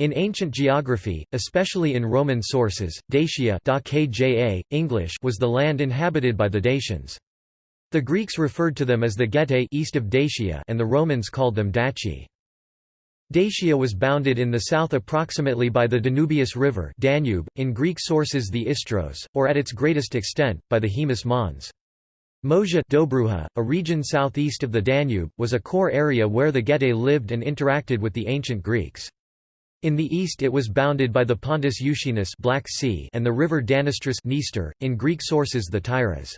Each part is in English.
In ancient geography, especially in Roman sources, Dacia English was the land inhabited by the Dacians. The Greeks referred to them as the Getae east of Dacia and the Romans called them Daci. Dacia was bounded in the south approximately by the Danubius River Danube, in Greek sources the Istros, or at its greatest extent, by the Haemus Mons. Moesia Dobruja, a region southeast of the Danube, was a core area where the Getae lived and interacted with the ancient Greeks. In the east it was bounded by the Pontus Euxinus Black sea and the river Danistris Dniester, in Greek sources the Tyras.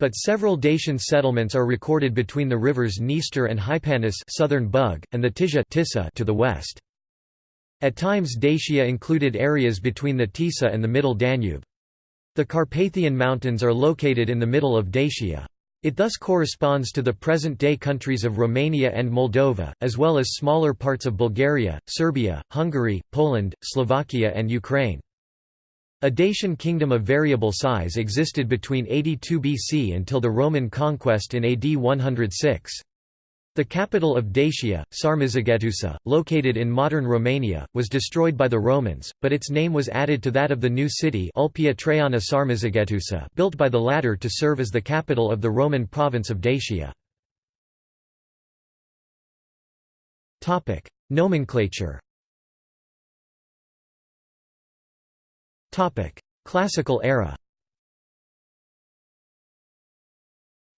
But several Dacian settlements are recorded between the rivers Dniester and Hypanis southern Bug, and the Tisza Tisa to the west. At times Dacia included areas between the Tisa and the Middle Danube. The Carpathian Mountains are located in the middle of Dacia. It thus corresponds to the present-day countries of Romania and Moldova, as well as smaller parts of Bulgaria, Serbia, Hungary, Poland, Slovakia and Ukraine. A Dacian kingdom of variable size existed between 82 BC until the Roman conquest in AD 106. The capital of Dacia, Sarmizegetusa, located in modern Romania, was destroyed by the Romans, but its name was added to that of the new city Ulpia Traiana Sarmizegetusa built by the latter to serve as the capital of the Roman province of Dacia. Nomenclature Classical era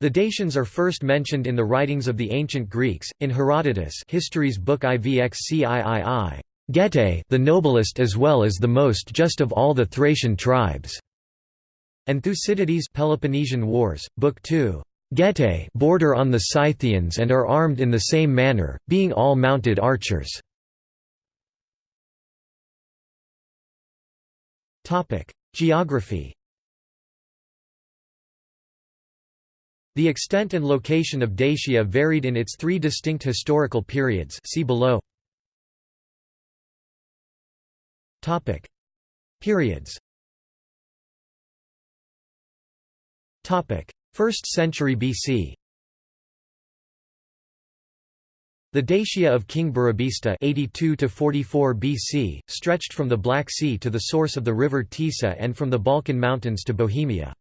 The Dacians are first mentioned in the writings of the ancient Greeks, in Herodotus History's book Ivxiii, Getae the noblest as well as the most just of all the Thracian tribes, and Thucydides Peloponnesian Wars, Book 2. Getae border on the Scythians and are armed in the same manner, being all mounted archers. Geography The extent and location of Dacia varied in its three distinct historical periods see below. Topic. Periods Topic. 1st century BC The Dacia of King Burebista (82–44 BC stretched from the Black Sea to the source of the river Tisa and from the Balkan Mountains to Bohemia.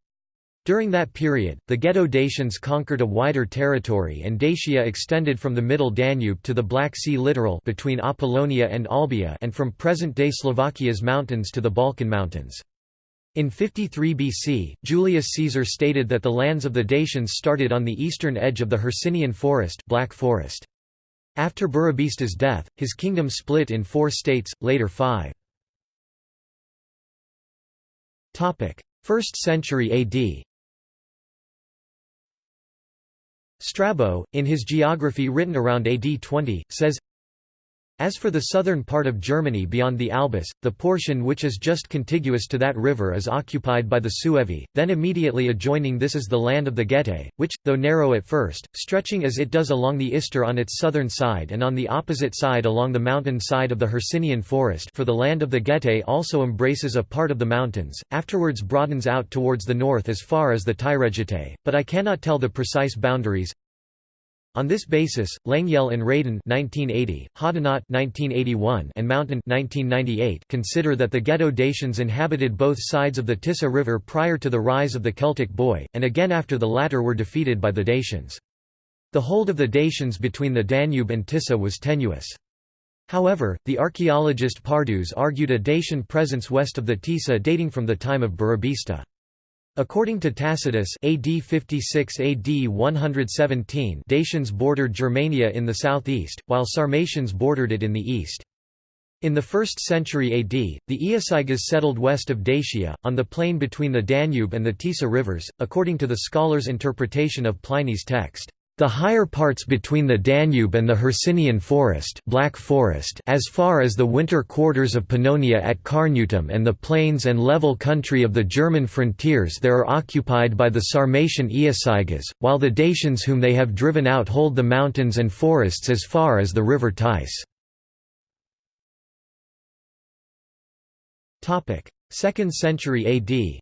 During that period, the Geto-Dacians conquered a wider territory and Dacia extended from the Middle Danube to the Black Sea littoral between Apollonia and Olbia and from present-day Slovakia's mountains to the Balkan Mountains. In 53 BC, Julius Caesar stated that the lands of the Dacians started on the eastern edge of the Hercynian forest, Black forest. After Burebista's death, his kingdom split in four states, later five. 1st century AD Strabo, in his geography written around AD 20, says, as for the southern part of Germany beyond the Albis, the portion which is just contiguous to that river is occupied by the Suevi, then immediately adjoining this is the land of the Getae, which, though narrow at first, stretching as it does along the Ister on its southern side and on the opposite side along the mountain side of the Hercynian forest for the land of the Getae also embraces a part of the mountains, afterwards broadens out towards the north as far as the Tyregetae, but I cannot tell the precise boundaries, on this basis, Lengyel and Radan 1980, Hoddinott 1981, and Mountain 1998 consider that the Geto-Dacians inhabited both sides of the Tisa River prior to the rise of the Celtic Boii, and again after the latter were defeated by the Dacians. The hold of the Dacians between the Danube and Tisa was tenuous. However, the archaeologist Parducz argued a Dacian presence west of the Tisa dating from the time of Burebista. According to Tacitus AD 56 AD 117 Dacians bordered Germania in the southeast, while Sarmatians bordered it in the east. In the 1st century AD, the Iazyges settled west of Dacia, on the plain between the Danube and the Tisa rivers, according to the scholar's interpretation of Pliny's text. The higher parts between the Danube and the Hercynian forest, Black forest as far as the winter quarters of Pannonia at Carnuntum and the plains and level country of the German frontiers there are occupied by the Sarmatian Iazyges, while the Dacians whom they have driven out hold the mountains and forests as far as the river Theiss. 2nd century AD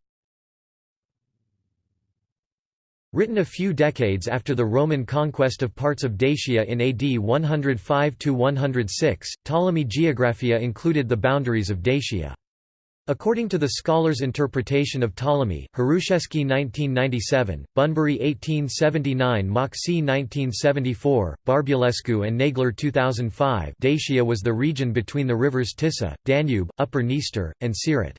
Written a few decades after the Roman conquest of parts of Dacia in AD 105–106, Ptolemy Geographia included the boundaries of Dacia. According to the scholar's interpretation of Ptolemy, Hrushevsky 1997, Bunbury 1879 Mocsy 1974, Barbulescu and Nagler 2005 Dacia was the region between the rivers Tisa, Danube, Upper Dniester, and Siret.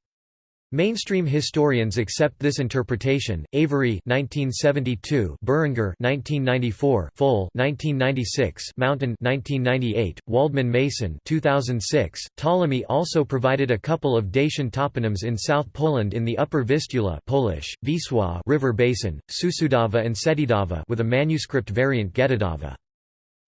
Mainstream historians accept this interpretation. Avery 1972, Berenger 1994, Fol 1996, Mountain 1998, Waldman Mason 2006. Ptolemy also provided a couple of Dacian toponyms in South Poland in the Upper Vistula Polish, Wisła river basin, Susudava and Setidava with a manuscript variant Getidava.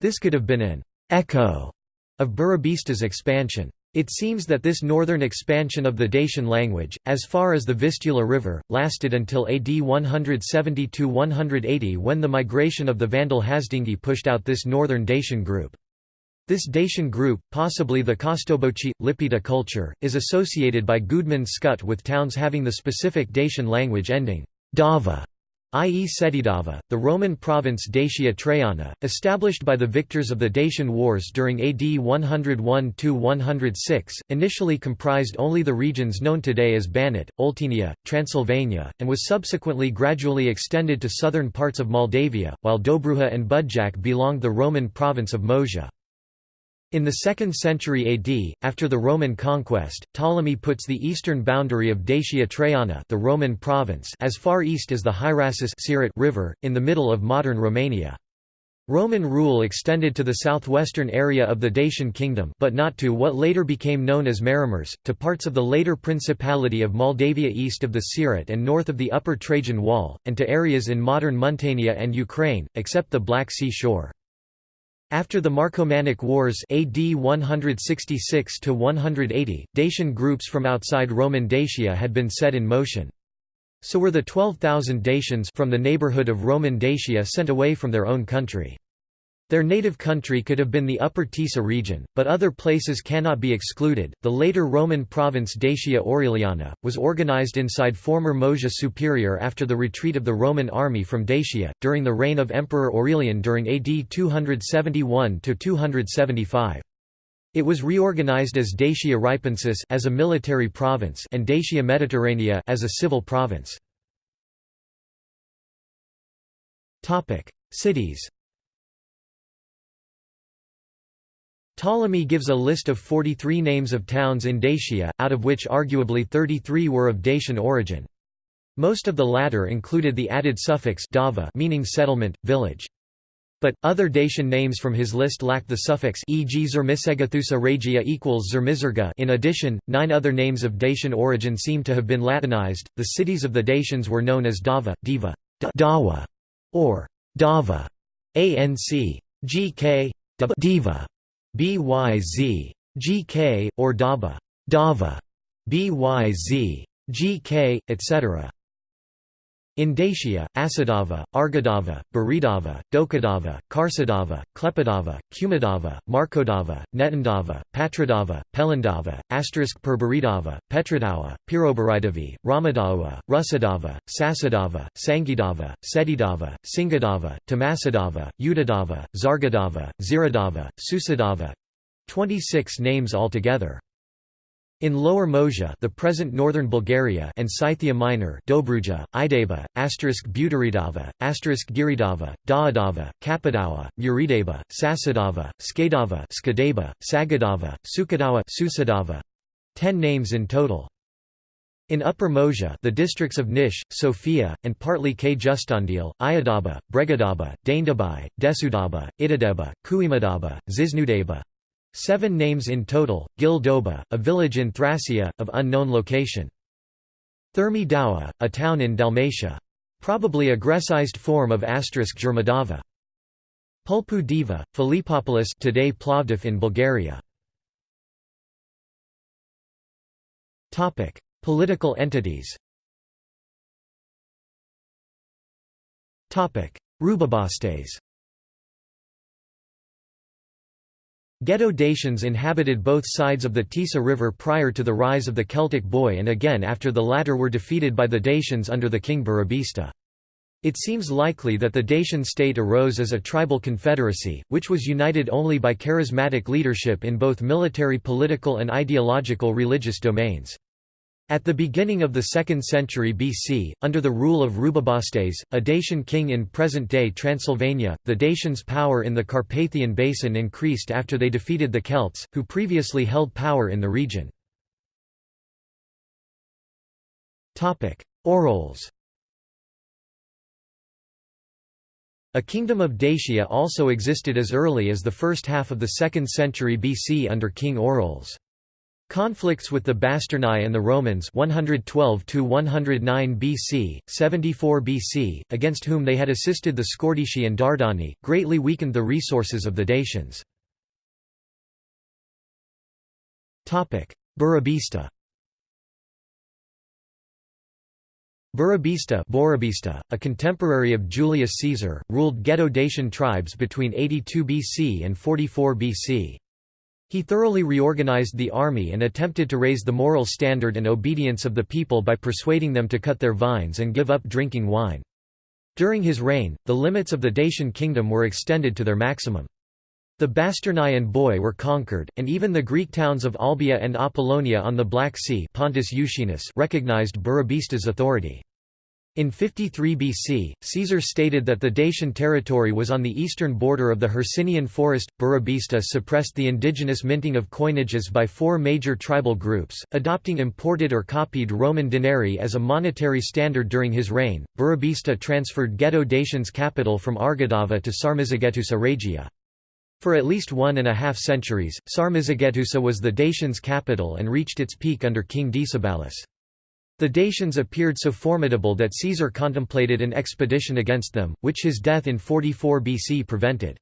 This could have been an echo of Burebistas' expansion. It seems that this northern expansion of the Dacian language, as far as the Vistula River, lasted until AD 170–180 when the migration of the Vandal Hasdingi pushed out this northern Dacian group. This Dacian group, possibly the Kostoboci, Lipita culture, is associated by Gudmund Schütte with towns having the specific Dacian language ending dava i.e. Setidava, the Roman province Dacia Traiana, established by the victors of the Dacian Wars during AD 101–106, initially comprised only the regions known today as Banat, Oltenia, Transylvania, and was subsequently gradually extended to southern parts of Moldavia, while Dobruja and Budjak belonged the Roman province of Moesia. In the 2nd century AD, after the Roman conquest, Ptolemy puts the eastern boundary of Dacia Traiana the Roman province as far east as the Hierasus River, in the middle of modern Romania. Roman rule extended to the southwestern area of the Dacian kingdom but not to what later became known as Maramureș, to parts of the later Principality of Moldavia east of the Siret and north of the Upper Trajan Wall, and to areas in modern Muntenia and Ukraine, except the Black Sea shore. After the Marcomannic Wars AD 166 Dacian groups from outside Roman Dacia had been set in motion. So were the 12,000 Dacians from the neighborhood of Roman Dacia sent away from their own country. Their native country could have been the Upper Tisa region, but other places cannot be excluded. The later Roman province Dacia Aureliana was organized inside former Moesia Superior after the retreat of the Roman army from Dacia, during the reign of Emperor Aurelian during AD 271 to 275. It was reorganized as Dacia Ripensis as a military province and Dacia Mediterranea as a civil province. Topic: Cities. Ptolemy gives a list of 43 names of towns in Dacia, out of which arguably 33 were of Dacian origin. Most of the latter included the added suffix dava meaning settlement, village. But, other Dacian names from his list lacked the suffix e.g. Zermisegathusa regia equals Zermizerga in addition, nine other names of Dacian origin seem to have been Latinized. The cities of the Dacians were known as Dava, Diva, Dawa, or Dava, Anc. Gk, Diva. BYZ. GK, or Daba, Dava, BYZ, GK, etc. In Dacia, Asadava, Argadava, Buridava, Dokadava, Karsadava, Klepadava, Kumidava, Markodava, Netandava, Patradava, Pelandava, asterisk Perburidava, Petradawa, Pirobaridavi, Ramadawa, Rusadava, Sasadava, Sangidava, Setidava, Singadava, Tamasadava, Udadava, Zargadava, Ziradava, Susadava 26 names altogether. In Lower Moesia the present northern Bulgaria and Scythia Minor Dobruja, Idaba, asterisk Butaridava, asterisk Giridava, Daadava, Kapidawa, Muridaba, Sasadava, Skadava Skadaba, Sagadava, Sukadawa Susadava. Ten names in total. In Upper Moesia the districts of Nish, Sofia, and partly Kyustendil, Iadaba, Bregadaba, Daindabai, Desudaba, Idadeba, Kuimadaba, Zisnudaba, Seven names in total, Gildoba, a village in Thracia, of unknown location. Thermidava, a town in Dalmatia. Probably a Grecized form of asterisk Germadava. Pulpudeva, Philippopolis today Plovdiv in Bulgaria. Political entities Rubobostes Geto-Dacians inhabited both sides of the Tisa River prior to the rise of the Celtic Boii and again after the latter were defeated by the Dacians under the king Burebista. It seems likely that the Dacian state arose as a tribal confederacy, which was united only by charismatic leadership in both military political and ideological religious domains. At the beginning of the 2nd century BC, under the rule of Rubobostes, a Dacian king in present-day Transylvania, the Dacians' power in the Carpathian Basin increased after they defeated the Celts, who previously held power in the region. Oroles A kingdom of Dacia also existed as early as the first half of the 2nd century BC under King Oroles. Conflicts with the Basternae and the Romans 112 109 BC, 74 BC, against whom they had assisted the Scordisci and Dardani, greatly weakened the resources of the Dacians. Burebista Burebista Burebista, a contemporary of Julius Caesar, ruled Geto-Dacian tribes between 82 BC and 44 BC. He thoroughly reorganized the army and attempted to raise the moral standard and obedience of the people by persuading them to cut their vines and give up drinking wine. During his reign, the limits of the Dacian kingdom were extended to their maximum. The Basternae and Boii were conquered, and even the Greek towns of Olbia and Apollonia on the Black Sea Pontus recognized Burebista's authority. In 53 BC, Caesar stated that the Dacian territory was on the eastern border of the Hercynian forest. Burebista suppressed the indigenous minting of coinages by four major tribal groups, adopting imported or copied Roman denarii as a monetary standard during his reign. Burebista transferred Geto-Dacian's capital from Argidava to Sarmizegetusa Regia. For at least one and a half centuries, Sarmizegetusa was the Dacians' capital and reached its peak under King Decebalus. The Dacians appeared so formidable that Caesar contemplated an expedition against them, which his death in 44 BC prevented.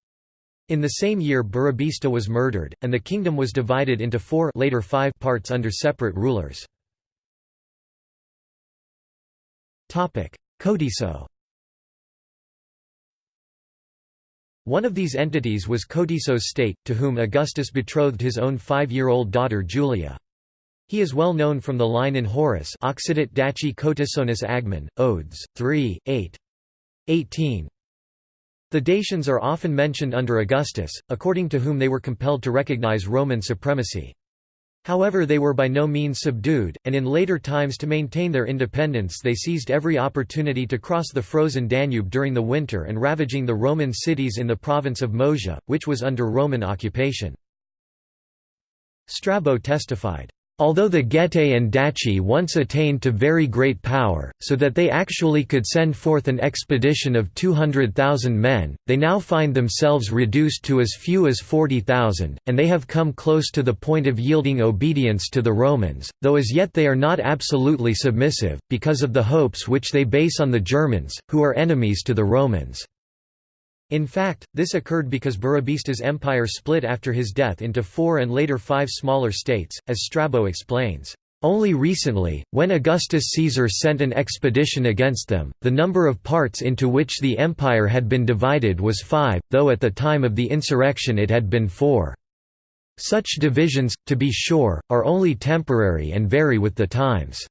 In the same year Burebista was murdered, and the kingdom was divided into four later five parts under separate rulers. Cotiso One of these entities was Cotiso's state, to whom Augustus betrothed his own five-year-old daughter Julia. He is well known from the line in Horace Occidit Daci Cotisonis Agmen, Odes, 3, 8. 18. The Dacians are often mentioned under Augustus, according to whom they were compelled to recognize Roman supremacy. However they were by no means subdued, and in later times to maintain their independence they seized every opportunity to cross the frozen Danube during the winter and ravaging the Roman cities in the province of Moesia, which was under Roman occupation. Strabo testified, Although the Getae and Daci once attained to very great power, so that they actually could send forth an expedition of 200,000 men, they now find themselves reduced to as few as 40,000, and they have come close to the point of yielding obedience to the Romans, though as yet they are not absolutely submissive, because of the hopes which they base on the Germans, who are enemies to the Romans. In fact, this occurred because Burebista's empire split after his death into four and later five smaller states, as Strabo explains. Only recently, when Augustus Caesar sent an expedition against them, the number of parts into which the empire had been divided was five, though at the time of the insurrection it had been four. Such divisions, to be sure, are only temporary and vary with the times.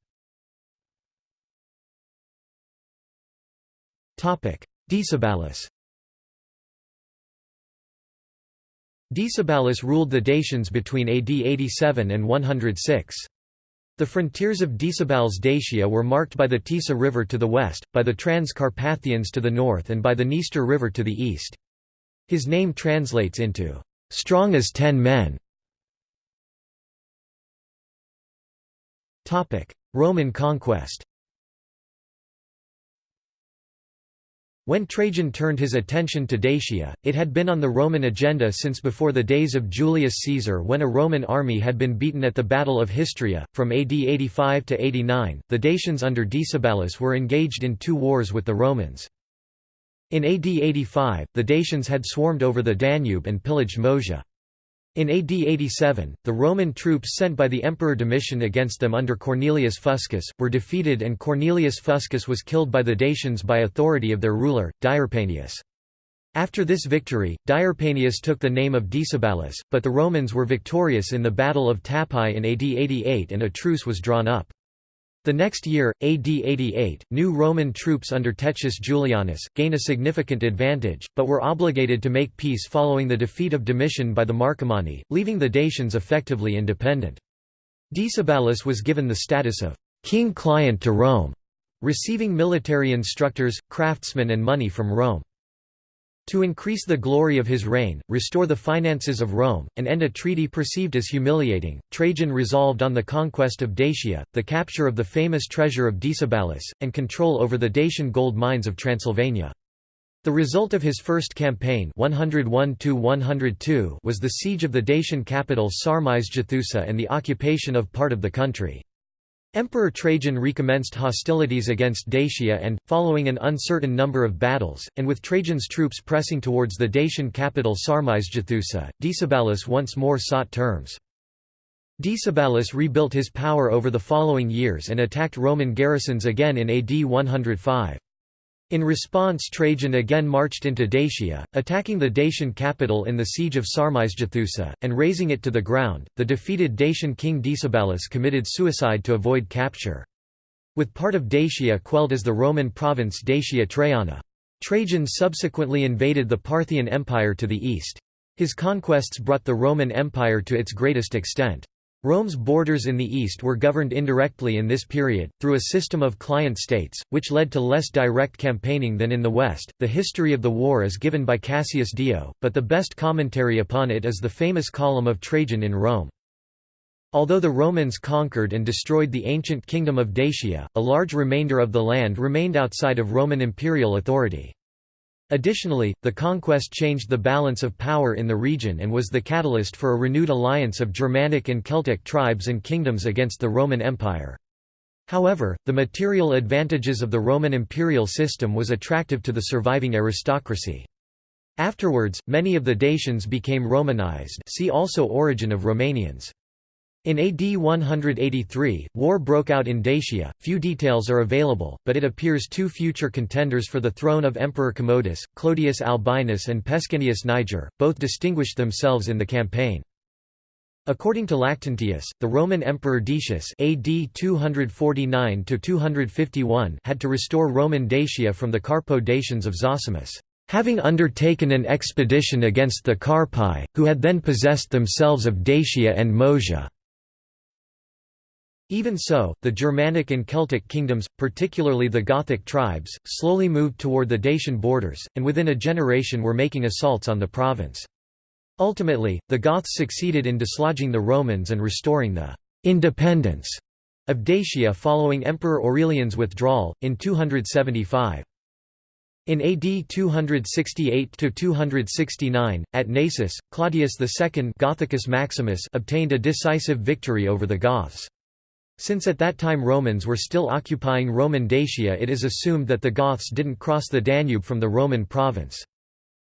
Decebalus Decebalus ruled the Dacians between AD 87 and 106. The frontiers of Decebal's Dacia were marked by the Tisa River to the west, by the Trans-Carpathians to the north and by the Dniester River to the east. His name translates into, "...strong as ten men". Roman conquest When Trajan turned his attention to Dacia, it had been on the Roman agenda since before the days of Julius Caesar when a Roman army had been beaten at the Battle of Histria. From AD 85 to 89, the Dacians under Decebalus were engaged in two wars with the Romans. In AD 85, the Dacians had swarmed over the Danube and pillaged Moesia. In AD 87, the Roman troops sent by the Emperor Domitian against them under Cornelius Fuscus, were defeated and Cornelius Fuscus was killed by the Dacians by authority of their ruler, Diurpanius. After this victory, Diurpanius took the name of Decebalus, but the Romans were victorious in the Battle of Tapae in AD 88 and a truce was drawn up. The next year, AD 88, new Roman troops under Tetius Julianus, gain a significant advantage, but were obligated to make peace following the defeat of Domitian by the Marcomanni, leaving the Dacians effectively independent. Decebalus was given the status of king-client to Rome, receiving military instructors, craftsmen and money from Rome. To increase the glory of his reign, restore the finances of Rome, and end a treaty perceived as humiliating, Trajan resolved on the conquest of Dacia, the capture of the famous treasure of Decebalus, and control over the Dacian gold mines of Transylvania. The result of his first campaign 101 was the siege of the Dacian capital Sarmizegetusa and the occupation of part of the country. Emperor Trajan recommenced hostilities against Dacia and, following an uncertain number of battles, and with Trajan's troops pressing towards the Dacian capital Sarmizegetusa, Decebalus once more sought terms. Decebalus rebuilt his power over the following years and attacked Roman garrisons again in AD 105. In response Trajan again marched into Dacia, attacking the Dacian capital in the siege of Sarmizegetusa, and razing it to the ground. The defeated Dacian king Decebalus committed suicide to avoid capture. With part of Dacia quelled as the Roman province Dacia Traiana. Trajan subsequently invaded the Parthian Empire to the east. His conquests brought the Roman Empire to its greatest extent. Rome's borders in the east were governed indirectly in this period, through a system of client states, which led to less direct campaigning than in the west. The history of the war is given by Cassius Dio, but the best commentary upon it is the famous column of Trajan in Rome. Although the Romans conquered and destroyed the ancient kingdom of Dacia, a large remainder of the land remained outside of Roman imperial authority. Additionally, the conquest changed the balance of power in the region and was the catalyst for a renewed alliance of Germanic and Celtic tribes and kingdoms against the Roman Empire. However, the material advantages of the Roman imperial system was attractive to the surviving aristocracy. Afterwards, many of the Dacians became Romanized see also Origin of Romanians. In AD 183, war broke out in Dacia. Few details are available, but it appears two future contenders for the throne of Emperor Commodus, Clodius Albinus and Pescennius Niger, both distinguished themselves in the campaign. According to Lactantius, the Roman Emperor Decius AD 249 had to restore Roman Dacia from the Carpo-Dacians of Zosimus, having undertaken an expedition against the Carpi, who had then possessed themselves of Dacia and Moesia. Even so, the Germanic and Celtic kingdoms, particularly the Gothic tribes, slowly moved toward the Dacian borders, and within a generation were making assaults on the province. Ultimately, the Goths succeeded in dislodging the Romans and restoring the «independence» of Dacia following Emperor Aurelian's withdrawal, in 275. In AD 268–269, at Naissus, Claudius II Gothicus Maximus obtained a decisive victory over the Goths. Since at that time Romans were still occupying Roman Dacia it is assumed that the Goths didn't cross the Danube from the Roman province.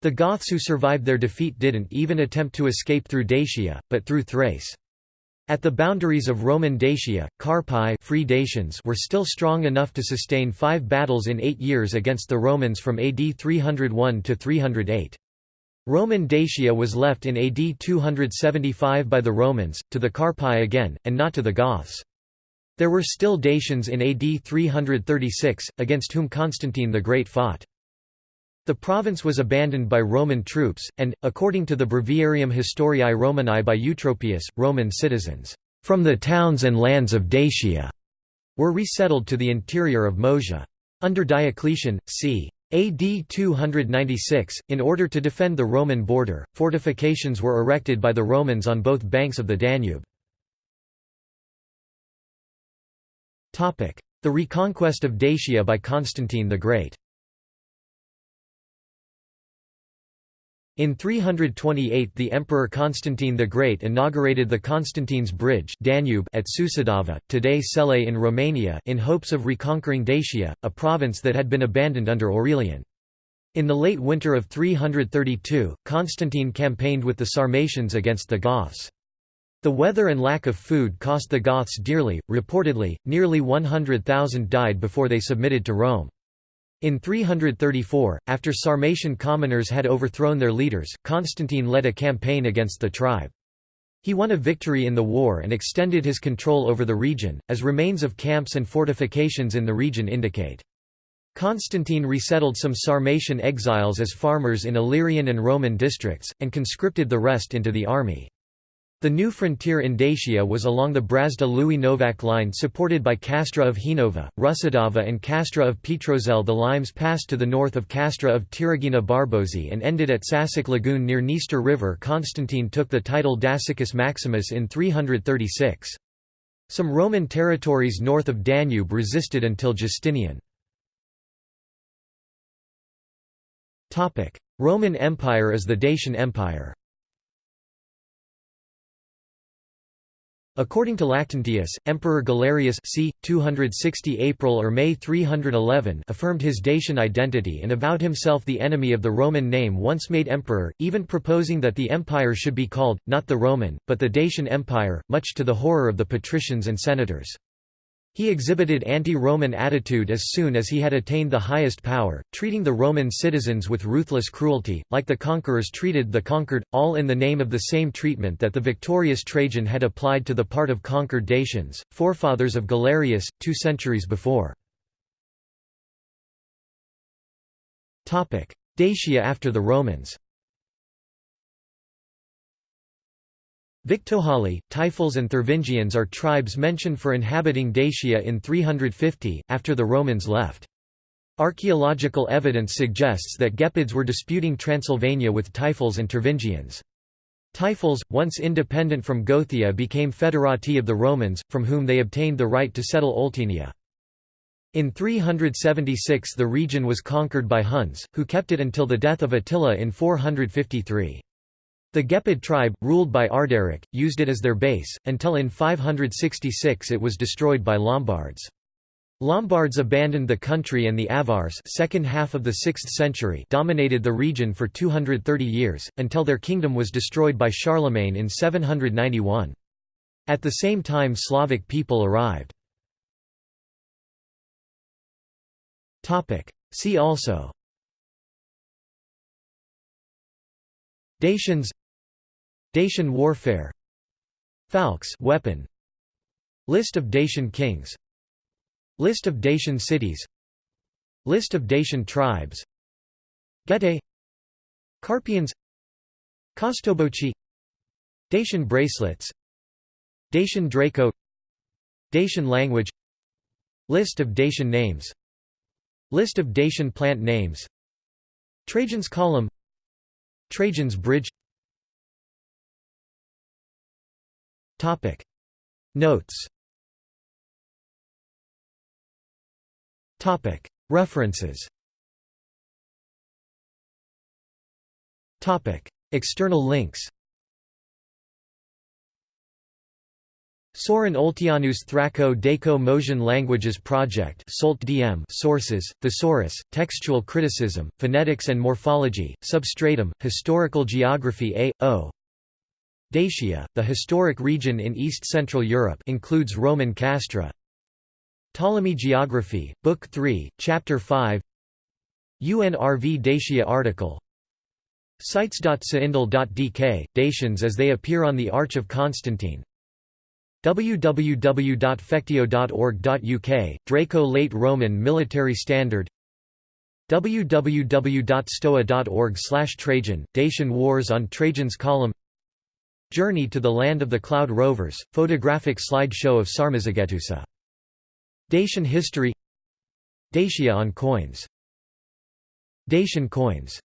The Goths who survived their defeat didn't even attempt to escape through Dacia, but through Thrace. At the boundaries of Roman Dacia, Carpi free Dacians were still strong enough to sustain five battles in eight years against the Romans from AD 301 to 308. Roman Dacia was left in AD 275 by the Romans, to the Carpi again, and not to the Goths. There were still Dacians in AD 336, against whom Constantine the Great fought. The province was abandoned by Roman troops, and, according to the Breviarium Historiae Romanae by Eutropius, Roman citizens, "...from the towns and lands of Dacia," were resettled to the interior of Moesia. Under Diocletian, c. AD 296, in order to defend the Roman border, fortifications were erected by the Romans on both banks of the Danube. The reconquest of Dacia by Constantine the Great In 328 the Emperor Constantine the Great inaugurated the Constantine's Bridge Danube at Sucidava, today Celei in Romania in hopes of reconquering Dacia, a province that had been abandoned under Aurelian. In the late winter of 332, Constantine campaigned with the Sarmatians against the Goths. The weather and lack of food cost the Goths dearly, reportedly, nearly 100,000 died before they submitted to Rome. In 334, after Sarmatian commoners had overthrown their leaders, Constantine led a campaign against the tribe. He won a victory in the war and extended his control over the region, as remains of camps and fortifications in the region indicate. Constantine resettled some Sarmatian exiles as farmers in Illyrian and Roman districts, and conscripted the rest into the army. The new frontier in Dacia was along the Brazda-lui Novac line supported by Castra of Hinova, Rusadava and Castra of Petrozel The limes passed to the north of Castra of Tiragina Barbozi and ended at Sasic Lagoon near Dniester River Constantine took the title Dacicus Maximus in 336. Some Roman territories north of Danube resisted until Justinian. Roman Empire as the Dacian Empire According to Lactantius, Emperor Galerius c. 260 April or May 311 affirmed his Dacian identity and avowed himself the enemy of the Roman name once made emperor, even proposing that the empire should be called, not the Roman, but the Dacian Empire, much to the horror of the patricians and senators. He exhibited anti-Roman attitude as soon as he had attained the highest power, treating the Roman citizens with ruthless cruelty, like the conquerors treated the conquered, all in the name of the same treatment that the victorious Trajan had applied to the part of conquered Dacians, forefathers of Galerius, two centuries before. Dacia after the Romans Victohali, Taifals and Thervingians are tribes mentioned for inhabiting Dacia in 350, after the Romans left. Archaeological evidence suggests that Gepids were disputing Transylvania with Taifals and Tervingians. Taifals, once independent from Gothia became federati of the Romans, from whom they obtained the right to settle Oltenia. In 376 the region was conquered by Huns, who kept it until the death of Attila in 453. The Gepid tribe, ruled by Arderic, used it as their base, until in 566 it was destroyed by Lombards. Lombards abandoned the country and the Avars second half of the 6th century dominated the region for 230 years, until their kingdom was destroyed by Charlemagne in 791. At the same time Slavic people arrived. See also Dacians Dacian warfare Falx weapon List of Dacian kings List of Dacian cities List of Dacian tribes Getae Carpians Kostoboci Dacian bracelets Dacian Draco Dacian language List of Dacian names List of Dacian plant names Trajan's column Trajan's Bridge Topic. Notes. Topic. References. Topic. External links. Sorin Olteanu's Thrako Daco Moesian Languages Project Solt DM Sources, Thesaurus, Textual Criticism, Phonetics and Morphology, Substratum, Historical Geography A. O. Dacia, the historic region in east-central Europe includes Roman Castra. Ptolemy Geography, Book 3, Chapter 5 UNRV Dacia article. Sites.saindel.dk, Dacians as they appear on the Arch of Constantine. Www.fectio.org.uk, Draco Late Roman Military Standard. Www.stoa.org Trajan, Dacian Wars on Trajan's Column Journey to the Land of the Cloud Rovers, photographic slideshow of Sarmizegetusa. Dacian history. Dacia on coins. Dacian coins